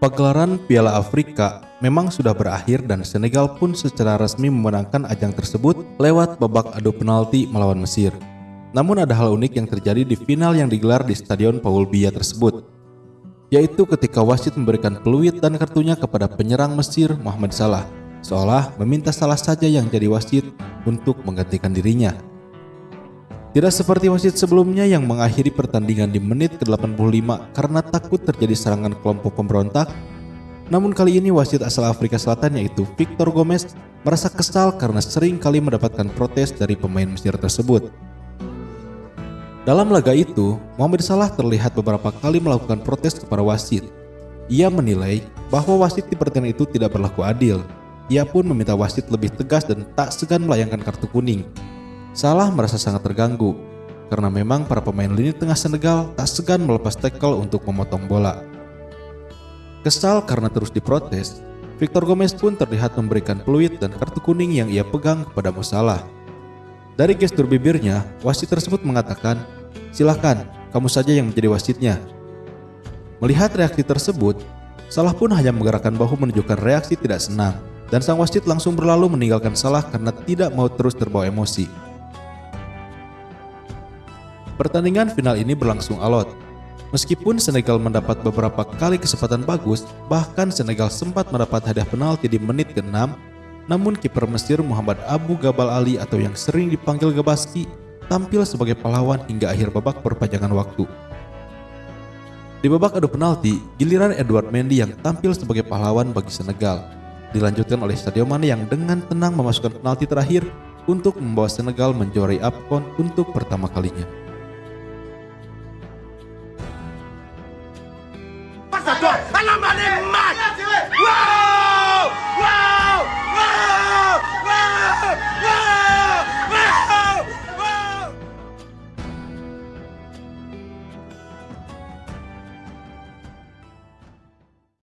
Pagelaran Piala Afrika memang sudah berakhir dan Senegal pun secara resmi memenangkan ajang tersebut lewat babak adu penalti melawan Mesir. Namun ada hal unik yang terjadi di final yang digelar di Stadion Paul Biya tersebut, yaitu ketika wasit memberikan peluit dan kartunya kepada penyerang Mesir Muhammad Salah, seolah meminta salah saja yang jadi wasit untuk menggantikan dirinya. Tidak seperti wasit sebelumnya yang mengakhiri pertandingan di menit ke-85 karena takut terjadi serangan kelompok pemberontak. Namun kali ini wasit asal Afrika Selatan yaitu Victor Gomez merasa kesal karena sering kali mendapatkan protes dari pemain Mesir tersebut. Dalam laga itu, Muhammad Salah terlihat beberapa kali melakukan protes kepada wasit. Ia menilai bahwa wasit di pertandingan itu tidak berlaku adil. Ia pun meminta wasit lebih tegas dan tak segan melayangkan kartu kuning Salah merasa sangat terganggu karena memang para pemain lini tengah Senegal tak segan melepas tackle untuk memotong bola. Kesal karena terus diprotes, Victor Gomez pun terlihat memberikan peluit dan kartu kuning yang ia pegang kepada Musalah. Dari gestur bibirnya, wasit tersebut mengatakan, Silahkan, kamu saja yang menjadi wasitnya. Melihat reaksi tersebut, Salah pun hanya menggerakkan bahu menunjukkan reaksi tidak senang, dan sang wasit langsung berlalu meninggalkan Salah karena tidak mau terus terbawa emosi. Pertandingan final ini berlangsung alot. Meskipun Senegal mendapat beberapa kali kesempatan bagus, bahkan Senegal sempat mendapat hadiah penalti di menit ke-6, namun kiper Mesir Muhammad Abu Gabal Ali atau yang sering dipanggil Gabaski tampil sebagai pahlawan hingga akhir babak perpanjangan waktu. Di babak adu penalti, giliran Edward Mendy yang tampil sebagai pahlawan bagi Senegal. Dilanjutkan oleh Sadio Mane yang dengan tenang memasukkan penalti terakhir untuk membawa Senegal menjuarai AFCON untuk pertama kalinya. à toi. Elle a Mac.